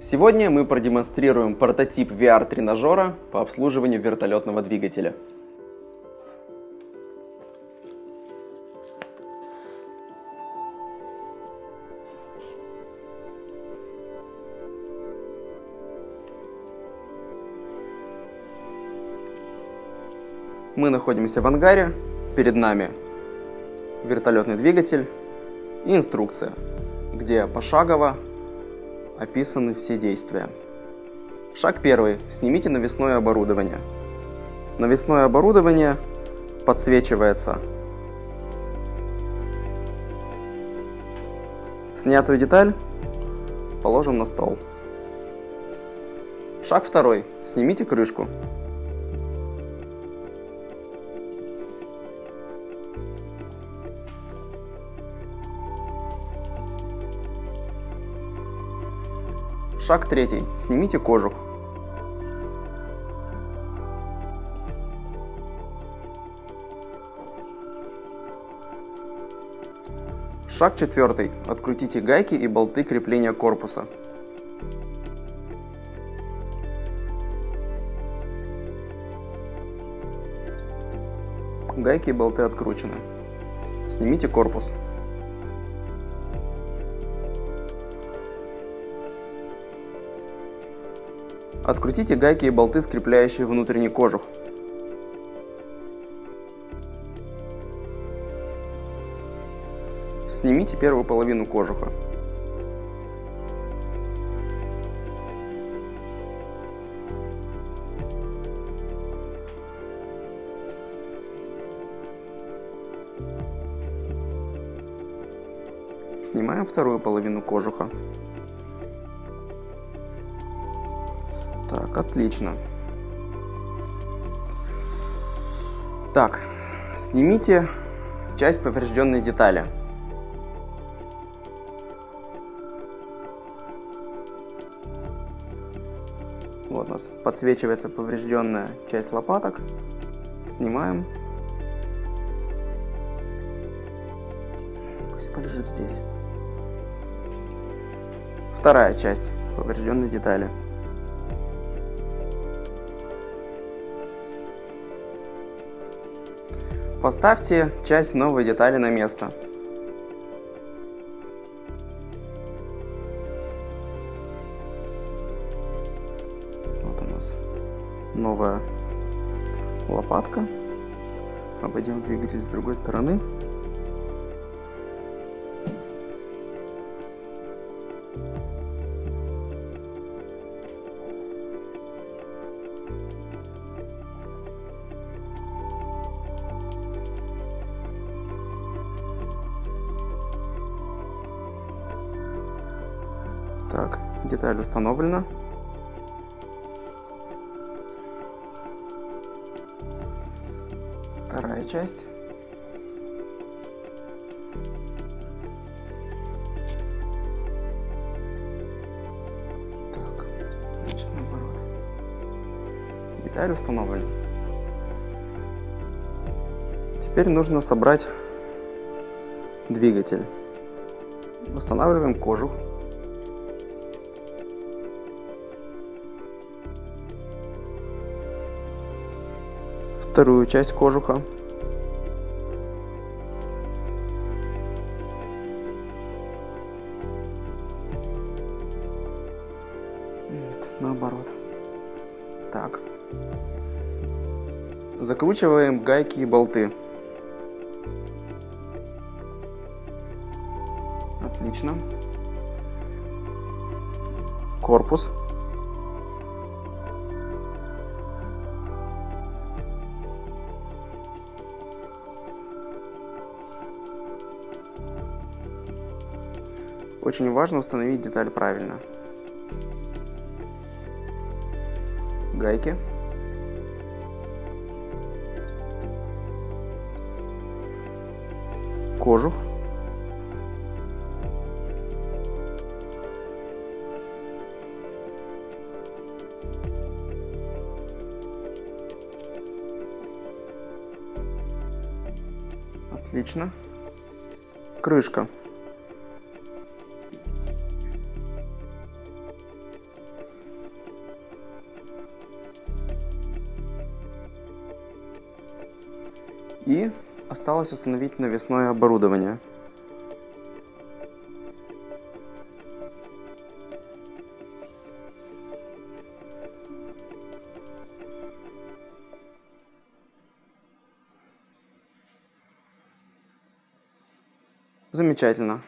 Сегодня мы продемонстрируем прототип VR-тренажера по обслуживанию вертолетного двигателя. Мы находимся в ангаре, перед нами вертолетный двигатель и инструкция, где пошагово описаны все действия. Шаг первый. Снимите навесное оборудование. Навесное оборудование подсвечивается. Снятую деталь положим на стол. Шаг второй. Снимите крышку. Шаг третий. Снимите кожух. Шаг четвертый. Открутите гайки и болты крепления корпуса. Гайки и болты откручены. Снимите корпус. Открутите гайки и болты, скрепляющие внутренний кожух. Снимите первую половину кожуха. Снимаем вторую половину кожуха. Так, отлично. Так, снимите часть поврежденной детали. Вот у нас подсвечивается поврежденная часть лопаток. Снимаем. Пусть полежит здесь. Вторая часть поврежденной детали. Поставьте часть новой детали на место. Вот у нас новая лопатка. Обойдем двигатель с другой стороны. Так, деталь установлена. Вторая часть. Так, значит наоборот. Деталь установлена. Теперь нужно собрать двигатель. Восстанавливаем кожух. Вторую часть кожуха. Нет, наоборот. Так. Закручиваем гайки и болты. Отлично. Корпус. Очень важно установить деталь правильно. Гайки. Кожух. Отлично. Крышка. И осталось установить навесное оборудование. Замечательно.